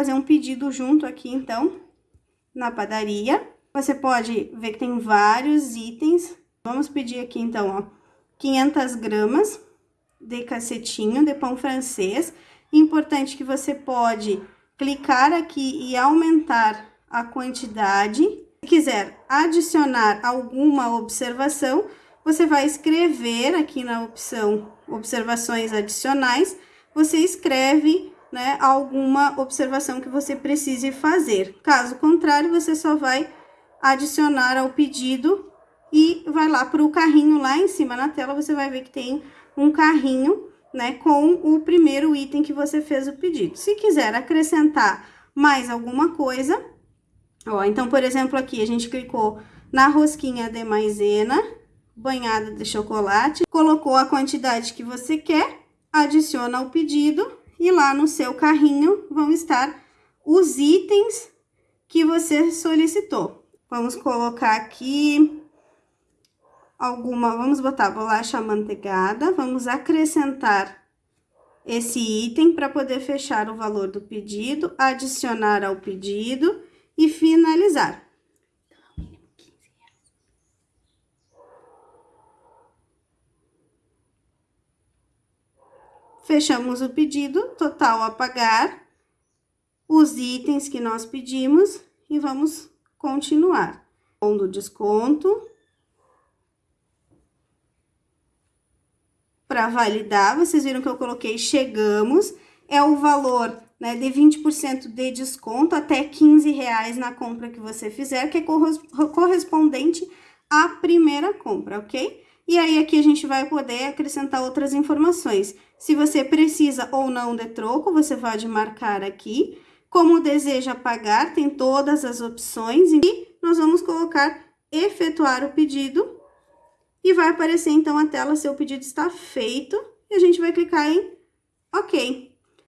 fazer um pedido junto aqui, então, na padaria. Você pode ver que tem vários itens. Vamos pedir aqui, então, ó, 500 gramas de cacetinho de pão francês. Importante que você pode clicar aqui e aumentar a quantidade. Se quiser adicionar alguma observação, você vai escrever aqui na opção observações adicionais, você escreve né, alguma observação que você precise fazer. Caso contrário, você só vai adicionar ao pedido e vai lá para o carrinho lá em cima na tela, você vai ver que tem um carrinho, né, com o primeiro item que você fez o pedido. Se quiser acrescentar mais alguma coisa, ó, então, por exemplo, aqui a gente clicou na rosquinha de maisena, banhada de chocolate, colocou a quantidade que você quer, adiciona o pedido e lá no seu carrinho vão estar os itens que você solicitou. Vamos colocar aqui alguma, vamos botar bolacha amanteigada, vamos acrescentar esse item para poder fechar o valor do pedido, adicionar ao pedido e finalizar. Fechamos o pedido, total a pagar, os itens que nós pedimos e vamos continuar. Com do desconto. Para validar, vocês viram que eu coloquei chegamos, é o valor né, de 20% de desconto até 15 reais na compra que você fizer, que é correspondente à primeira compra, ok? E aí, aqui a gente vai poder acrescentar outras informações. Se você precisa ou não de troco, você pode marcar aqui. Como deseja pagar, tem todas as opções. E nós vamos colocar efetuar o pedido. E vai aparecer, então, a tela, seu pedido está feito. E a gente vai clicar em OK.